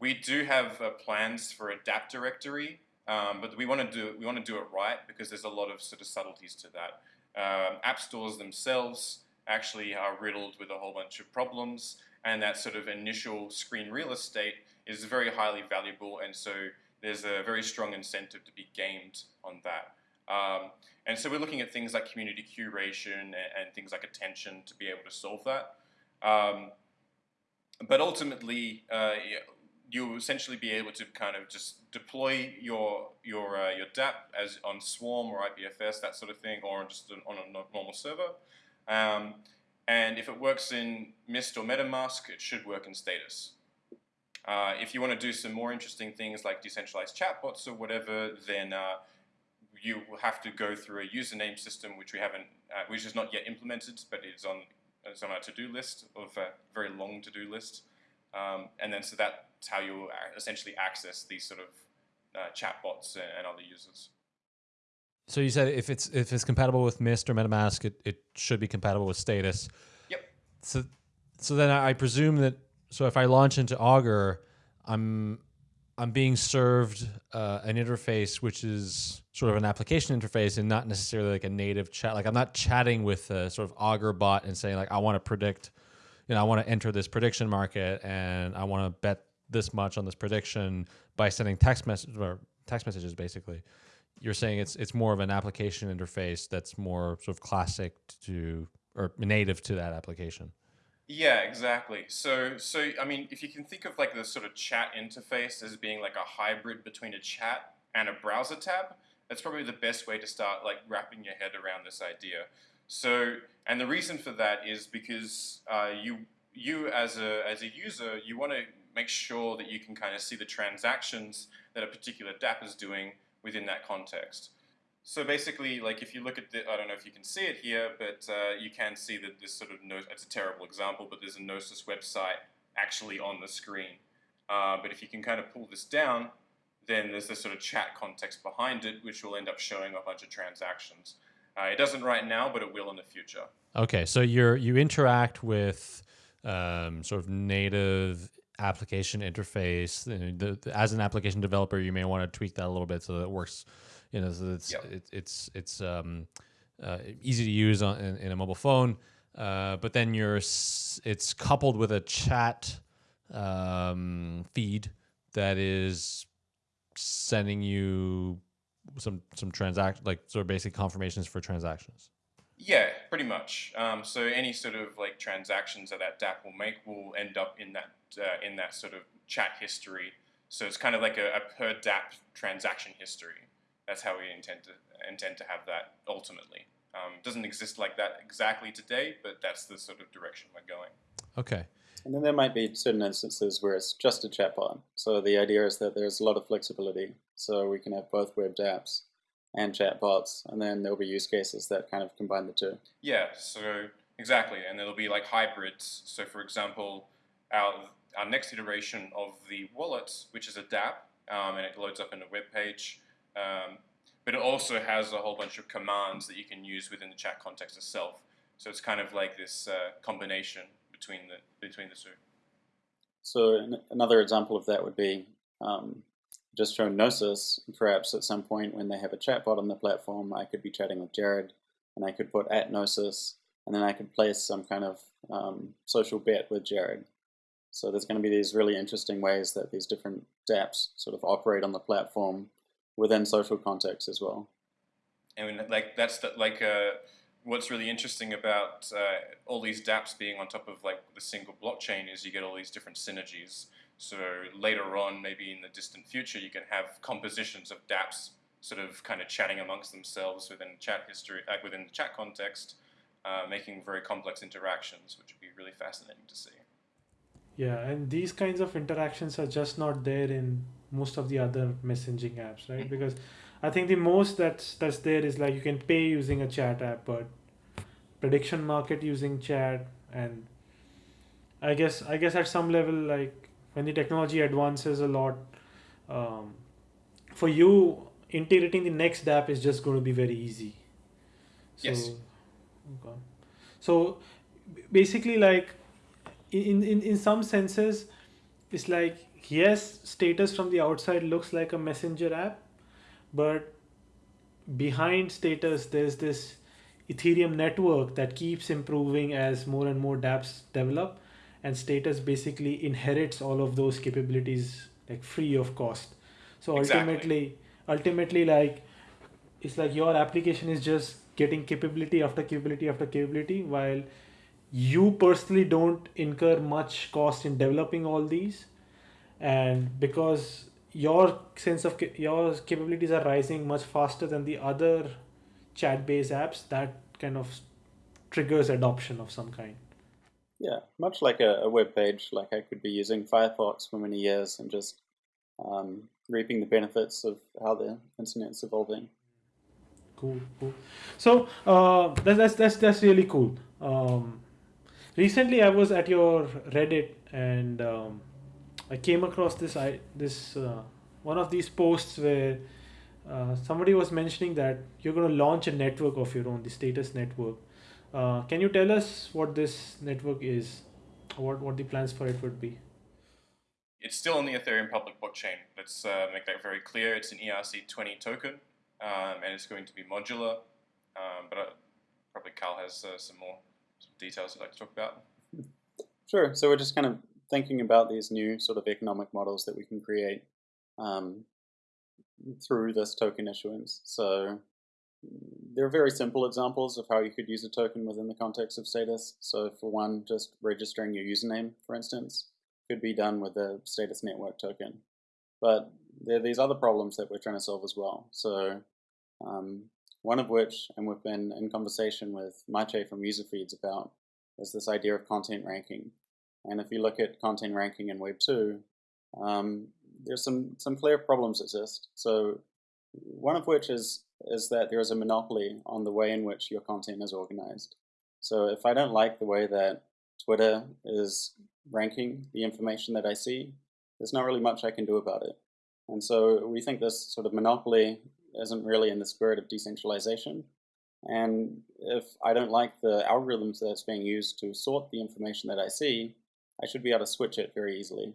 we do have uh, plans for a dApp directory, um, but we want to do we want to do it right because there's a lot of sort of subtleties to that. Um, app stores themselves actually are riddled with a whole bunch of problems and that sort of initial screen real estate is very highly valuable, and so there's a very strong incentive to be gamed on that. Um, and so we're looking at things like community curation and, and, things like attention to be able to solve that. Um, but ultimately, uh, you'll essentially be able to kind of just deploy your your uh, your dApp as on Swarm or IPFS, that sort of thing, or just on a normal server. Um, and if it works in Mist or MetaMask, it should work in Status. Uh, if you want to do some more interesting things like decentralized chatbots or whatever, then uh, you will have to go through a username system, which we haven't, uh, which is not yet implemented, but it's on it's on our to-do list of a very long to-do list. Um, and then so that's how you essentially access these sort of uh, chatbots and, and other users. So you said if it's if it's compatible with Mist or MetaMask, it, it should be compatible with Status. Yep. So so then I presume that so if I launch into Augur, I'm I'm being served uh, an interface which is sort of an application interface and not necessarily like a native chat. Like I'm not chatting with a sort of Augur bot and saying like I want to predict, you know, I want to enter this prediction market and I want to bet this much on this prediction by sending text message or text messages basically you're saying it's it's more of an application interface that's more sort of classic to or native to that application. Yeah, exactly. So, so I mean, if you can think of like the sort of chat interface as being like a hybrid between a chat and a browser tab, that's probably the best way to start like wrapping your head around this idea. So, and the reason for that is because uh, you you as a as a user, you want to make sure that you can kind of see the transactions that a particular dApp is doing within that context. So basically, like if you look at the, I don't know if you can see it here, but uh, you can see that this sort of, no, it's a terrible example, but there's a Gnosis website actually on the screen. Uh, but if you can kind of pull this down, then there's this sort of chat context behind it, which will end up showing a bunch of transactions. Uh, it doesn't right now, but it will in the future. Okay, so you're you interact with um, sort of native application interface. As an application developer, you may want to tweak that a little bit so that it works. You know, so it's yep. it, it's it's um, uh, easy to use on in, in a mobile phone. uh, but then you're it's coupled with a chat um, feed that is sending you some some transact like sort of basic confirmations for transactions. Yeah, pretty much. Um, so any sort of like transactions that that DApp will make will end up in that uh, in that sort of chat history. So it's kind of like a, a per DApp transaction history. That's how we intend to intend to have that ultimately. Um, doesn't exist like that exactly today, but that's the sort of direction we're going. Okay. And then there might be certain instances where it's just a chatbot. So the idea is that there's a lot of flexibility. So we can have both web dApps and chatbots, and then there'll be use cases that kind of combine the two. Yeah, so exactly, and there'll be like hybrids. So for example, our our next iteration of the wallet, which is a dApp, um, and it loads up in a web page, um, but it also has a whole bunch of commands that you can use within the chat context itself. So it's kind of like this uh, combination between the between the two. So an- another example of that would be um, just show Gnosis. Perhaps at some point when they have a chatbot on the platform, I could be chatting with Jared, and I could put at Gnosis, and then I could place some kind of um, social bet with Jared. So there's going to be these really interesting ways that these different dApps sort of operate on the platform within social context as well. I mean, like that's the, like uh, what's really interesting about uh, all these dApps being on top of like the single blockchain is you get all these different synergies. So later on, maybe in the distant future, you can have compositions of dApps sort of kind of chatting amongst themselves within chat history, like within the chat context, uh, making very complex interactions, which would be really fascinating to see. Yeah, and these kinds of interactions are just not there in most of the other messaging apps, right? Because I think the most that's that's there is like you can pay using a chat app, but prediction market using chat, and I guess I guess at some level, like when the technology advances a lot, um, for you integrating the next app is just going to be very easy. So, Yes. okay. So basically, like in, in in some senses it's like yes status from the outside looks like a messenger app but behind status there's this ethereum network that keeps improving as more and more dapps develop and status basically inherits all of those capabilities like free of cost so Exactly. ultimately ultimately like it's like your application is just getting capability after capability after capability while you personally don't incur much cost in developing all these and because your sense of your capabilities are rising much faster than the other chat based apps that kind of triggers adoption of some kind. Yeah, much like a, a web page, like I could be using Firefox for many years and just um, reaping the benefits of how the internet's evolving. cool cool. So uh, that, that's that's that's really cool. Um, recently i was at your reddit and um, i came across this i this uh, one of these posts where uh, somebody was mentioning that you're going to launch a network of your own the status network uh, can you tell us what this network is what what the plans for it would be It's still on the Ethereum public blockchain. Let's uh, make that very clear. It's an ERC20 token, um, and it's going to be modular. Um, but uh, probably Carl has uh, some more some details he'd like to talk about. Sure. So we're just kind of thinking about these new sort of economic models that we can create um, through this token issuance. So there are very simple examples of how you could use a token within the context of status. So for one, just registering your username, for instance, could be done with the status network token. But there are these other problems that we're trying to solve as well. So um, one of which, and we've been in conversation with Maciej from UserFeeds about, is this idea of content ranking. And if you look at content ranking in Web 2, um, there's some, some clear problems exist. So one of which is, is that there is a monopoly on the way in which your content is organized. So if I don't like the way that Twitter is ranking the information that I see, there's not really much I can do about it. And so we think this sort of monopoly isn't really in the spirit of decentralization. And if I don't like the algorithms that's being used to sort the information that I see, I should be able to switch it very easily.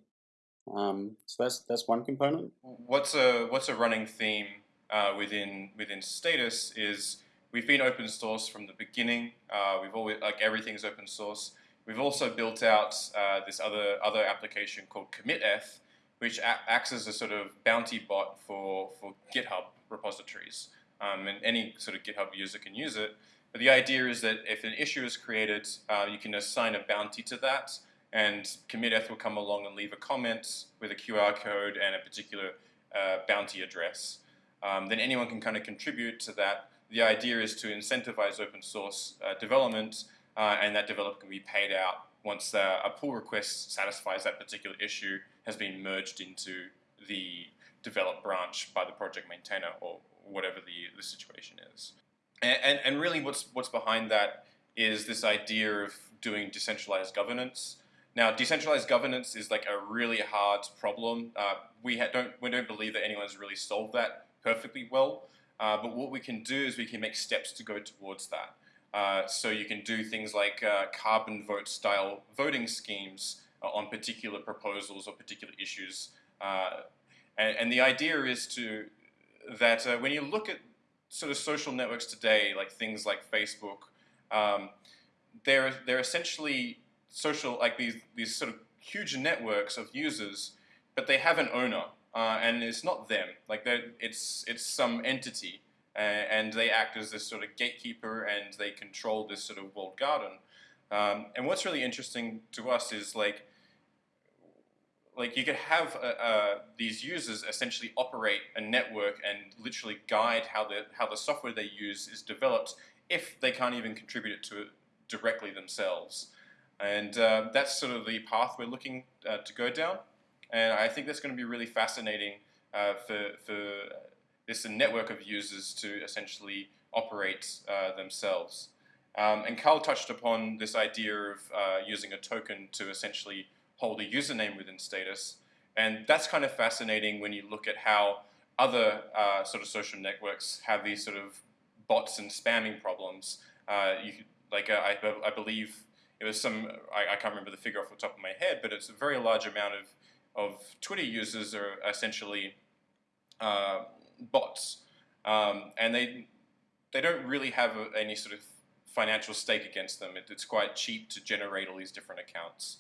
Um, so that's that's one component. What's a what's a running theme uh, within within status is we've been open source from the beginning. Uh, we've always like everything's open source. We've also built out uh, this other other application called CommitEth, which acts as a sort of bounty bot for for GitHub repositories, um, and any sort of GitHub user can use it. But the idea is that if an issue is created, uh, you can assign a bounty to that, and CommitEth will come along and leave a comment with a QR code and a particular uh, bounty address. Um, then anyone can kind of contribute to that. The idea is to incentivize open source uh, development, uh, and that developer can be paid out once uh, a pull request satisfies that particular issue has been merged into the developed branch by the project maintainer or whatever the, the situation is. And, and, and really what's, what's behind that is this idea of doing decentralized governance. Now, decentralized governance is like a really hard problem. Uh, we don't we don't believe that anyone's really solved that perfectly well. Uh, but what we can do is we can make steps to go towards that. Uh, so you can do things like uh, carbon vote style voting schemes uh, on particular proposals or particular issues. Uh, and, and, the idea is to that when you look at sort of social networks today, like things like Facebook, um, they're they're essentially social like these these sort of huge networks of users, but they have an owner, uh, and it's not them. Like it's it's some entity, uh, and they act as this sort of gatekeeper, and they control this sort of walled garden. Um, and what's really interesting to us is like like you could have uh, uh, these users essentially operate a network and literally guide how the how the software they use is developed if they can't even contribute it to it directly themselves. And uh, that's sort of the path we're looking uh, to go down. And I think that's going to be really fascinating uh, for, for this network of users to essentially operate uh, themselves. Um, and Carl touched upon this idea of using a token to essentially hold a username within status. And that's kind of fascinating when you look at how other uh, sort of social networks have these sort of bots and spamming problems. Uh, you like uh, I, I believe it was some I, I, can't remember the figure off the top of my head, but it's a very large amount of of Twitter users are essentially uh, bots, um, and they they don't really have a, any sort of financial stake against them. It, it's quite cheap to generate all these different accounts.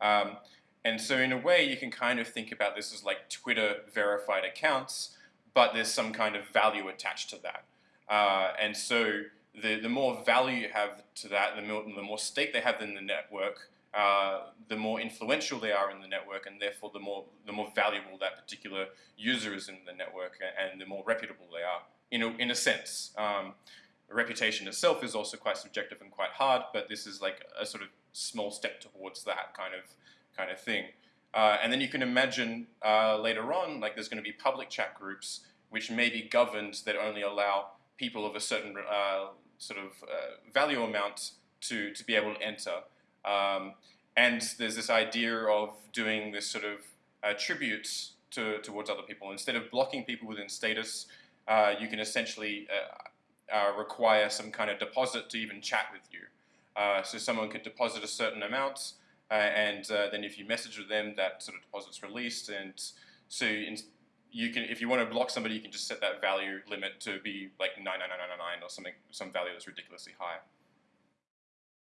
Um, and so in a way, you can kind of think about this as like Twitter verified accounts, but there's some kind of value attached to that. Uh, and so the, the more value you have to that, the more, the more stake they have in the network, uh, the more influential they are in the network, and therefore the more the more valuable that particular user is in the network, and the more reputable they are. In a, in a sense, um, reputation itself is also quite subjective and quite hard, but this is like a sort of small step towards that kind of kind of thing. Uh, and then you can imagine uh, later on, like there's going to be public chat groups which may be governed that only allow people of a certain uh, sort of uh, value amount to, to be able to enter. Um, and there's this idea of doing this sort of uh, tributes to, towards other people. Instead of blocking people within status, uh, you can essentially require some kind of deposit to even chat with you. Uh, so someone could deposit a certain amount, uh, and uh, then if you message with them, that sort of deposit's released. And so in, you can, if you want to block somebody, you can just set that value limit to be like 99999 or something, some value that's ridiculously high.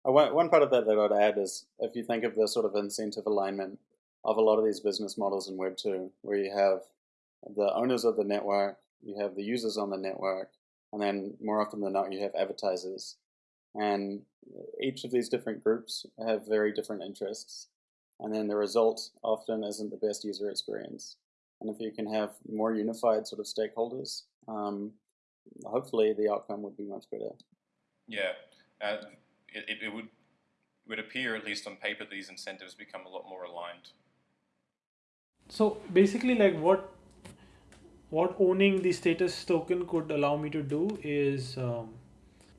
Uh, one, part of that that I'd add is if you think of the sort of incentive alignment of a lot of these business models in Web 2, where you have the owners of the network, you have the users on the network, and then more often than not, you have advertisers. And each of these different groups have very different interests. And then the result often isn't the best user experience. And if you can have more unified sort of stakeholders, um, hopefully the outcome would be much better. Yeah, uh, it, it would would appear, at least on paper, these incentives become a lot more aligned. So basically, like what what owning the status token could allow me to do is um,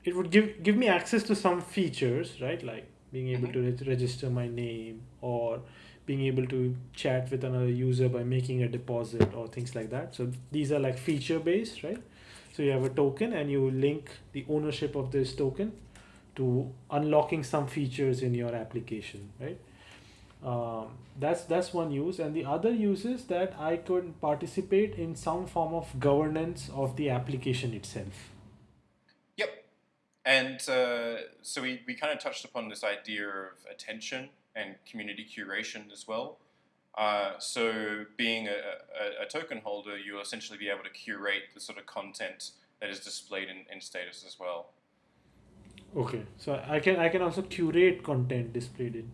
it would give give me access to some features right like being able mm-hmm. to re- register my name or being able to chat with another user by making a deposit or things like that. So these are like feature based right? So you have a token and you link the ownership of this token to unlocking some features in your application right? Um, that's that's one use. And the other use is that i could participate in some form of governance of the application itself. Yep. and uh, so we, we kind of touched upon this idea of attention and community curation as well. Uh, so being a, a, a, token holder, you'll essentially be able to curate the sort of content that is displayed in, in status as well. Okay, so I can I can also curate content displayed in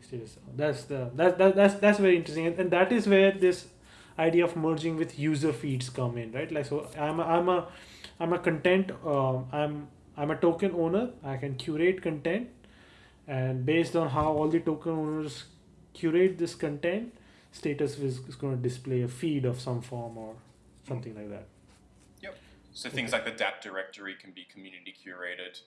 status. That's the that, that that's that's very interesting, and, and that is where this idea of merging with UserFeeds come in, right? Like so, I'm a, I'm a I'm a content um, I'm I'm a token owner. I can curate content, and based on how all the token owners curate this content, status is, is going to display a feed of some form or something like that. Yep. So okay. things like the DApp directory can be community curated,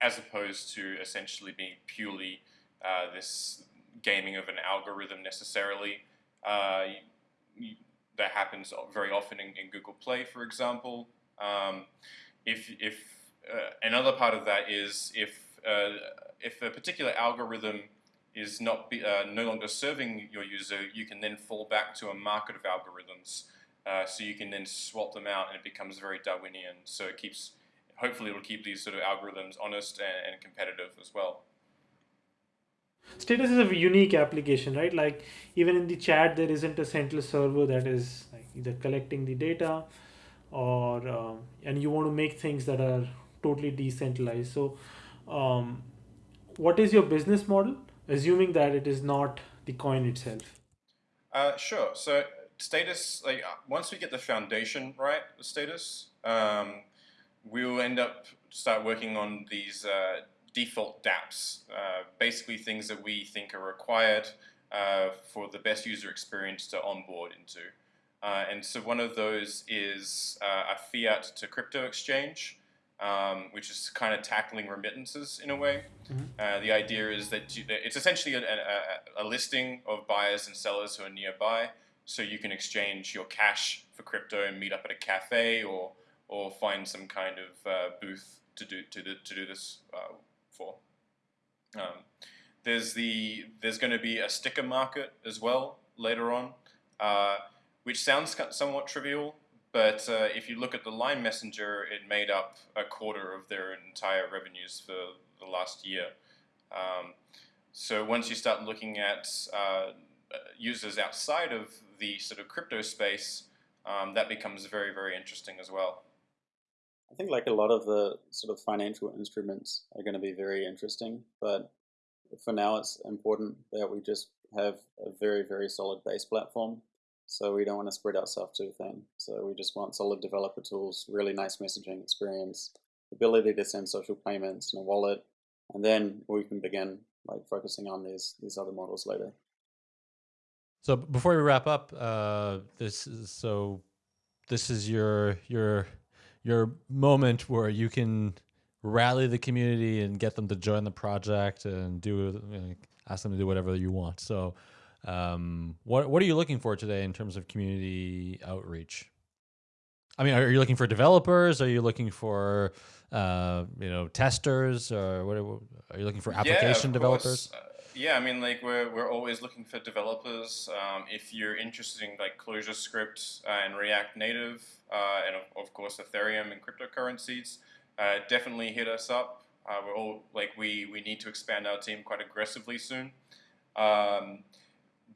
as opposed to essentially being purely uh, this gaming of an algorithm necessarily. Uh, you, that happens very often in, in, Google Play, for example. Um, if if uh, another part of that is if uh, if a particular algorithm is not be, uh, no longer serving your user, you can then fall back to a market of algorithms. Uh, so you can then swap them out, and it becomes very Darwinian. So it keeps, hopefully, it'll keep these sort of algorithms honest and, and competitive as well. Status is a unique application, right? Like even in the chat, there isn't a central server that is like either collecting the data, or um, and you want to make things that are totally decentralized. So, um, what is your business model? assuming that it is not the coin itself? Uh, sure. So status, like uh, once we get the foundation right, the status, um, we will end up start working on these uh, default dApps, uh, basically things that we think are required uh, for the best user experience to onboard into. Uh, and so one of those is a fiat to crypto exchange um, which is kind of tackling remittances in a way. Mm-hmm. Uh, the idea is that, you, it's essentially a, a, a, listing of buyers and sellers who are nearby, so you can exchange your cash for crypto and meet up at a cafe or or find some kind of uh, booth to do to do, to do this uh, for. Um, there's the there's going to be a sticker market as well later on, uh, which sounds somewhat trivial, but uh, if you look at the Line Messenger, it made up a quarter of their entire revenues for the last year. Um, so once you start looking at uh, users outside of the sort of crypto space, um, that becomes very, very interesting as well. I think like a lot of the sort of financial instruments are going to be very interesting, but for now it's important that we just have a very, very solid base platform so we don't want to spread ourselves too thin. So we just want solid developer tools, really nice messaging experience, ability to send social payments in a wallet, and then we can begin like focusing on these these other models later. So before we wrap up, uh, this is, so this is your your your moment where you can rally the community and get them to join the project and do you know, ask them to do whatever you want. So um, what what are you looking for today in terms of community outreach? I mean, are you looking for developers? Are you looking for uh, you know testers, or what? Are you looking for application yeah, developers? Uh, yeah, I mean, like we're we're always looking for developers. Um, if you're interested in like ClojureScript uh, and React Native, uh, and of, of, course Ethereum and cryptocurrencies, uh, definitely hit us up. Uh, we're all like we we need to expand our team quite aggressively soon. Um,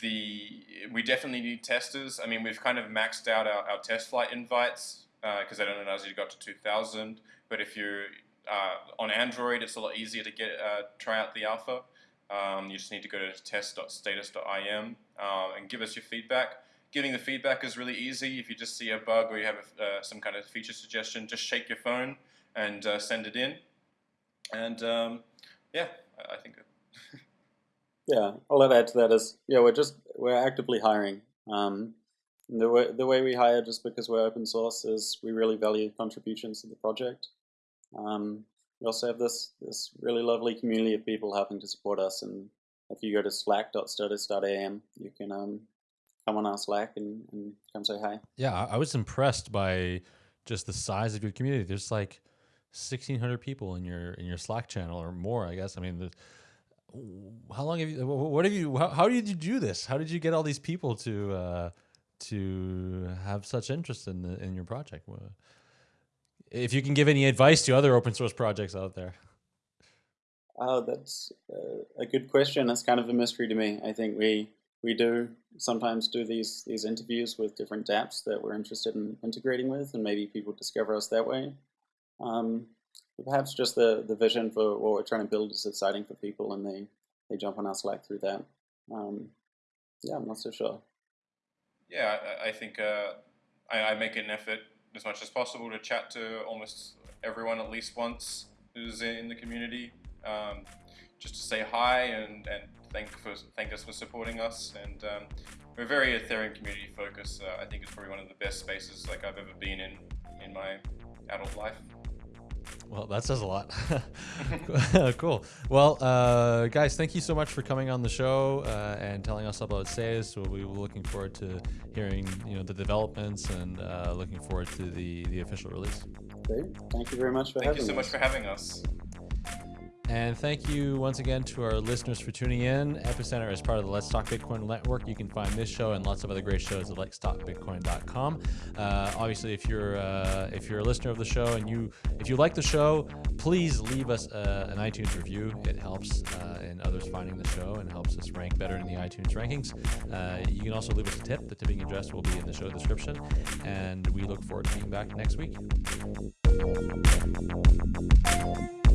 the we definitely need testers. I mean, we've kind of maxed out our, our TestFlight invites because uh, I don't know as you got to 2,000. But if you're uh, on Android, it's a lot easier to get uh, try out the alpha. Um, you just need to go to test.status.im uh, and give us your feedback. Giving the feedback is really easy. If you just see a bug or you have a, uh, some kind of feature suggestion, just shake your phone and uh, send it in. And um, yeah, I think. Yeah, all I'd add to that is, yeah, we're just we're actively hiring. Um, the way the way we hire, just because we're open source, is we really value contributions to the project. Um, we also have this this really lovely community of people helping to support us. And if you go to slack.status.im, you can um, come on our Slack and, and come say hi. Yeah, I was impressed by just the size of your community. There's like 1,600 people in your in your Slack channel or more, I guess. I mean, the, how long have you what have you how, how did you do this how did you get all these people to uh to have such interest in the, in your project if you can give any advice to other open source projects out there. Oh, that's uh, a good question. That's kind of a mystery to me. I think we we do sometimes do these these interviews with different dApps that we're interested in integrating with, and maybe people discover us that way. Um, perhaps just the the vision for what we're trying to build is exciting for people, and they they jump on our Slack through that. Um, yeah, I'm not so sure. Yeah, I, I think uh, I, I, make an effort as much as possible to chat to almost everyone at least once who's in the community, um, just to say hi and, and thank for thank us for supporting us. And um, we're very Ethereum community focused. Uh, I think it's probably one of the best spaces like I've ever been in in my adult life. Well, that says a lot. <laughs> cool. Well, uh, guys, thank you so much for coming on the show uh, and telling us about SAIS. So we were looking forward to hearing, you know, the developments and uh, looking forward to the the official release. Great. Thank you very much for thank having you so us. much for having us. And thank you once again to our listeners for tuning in. Epicenter is part of the Let's Talk Bitcoin network. You can find this show and lots of other great shows at letstalkbitcoin.com. Uh, obviously, if you're uh, if you're a listener of the show and you if you like the show, please leave us uh, an iTunes review. It helps uh, in others finding the show and helps us rank better in the iTunes rankings. Uh, you can also leave us a tip. The tipping address will be in the show description. And we look forward to being back next week.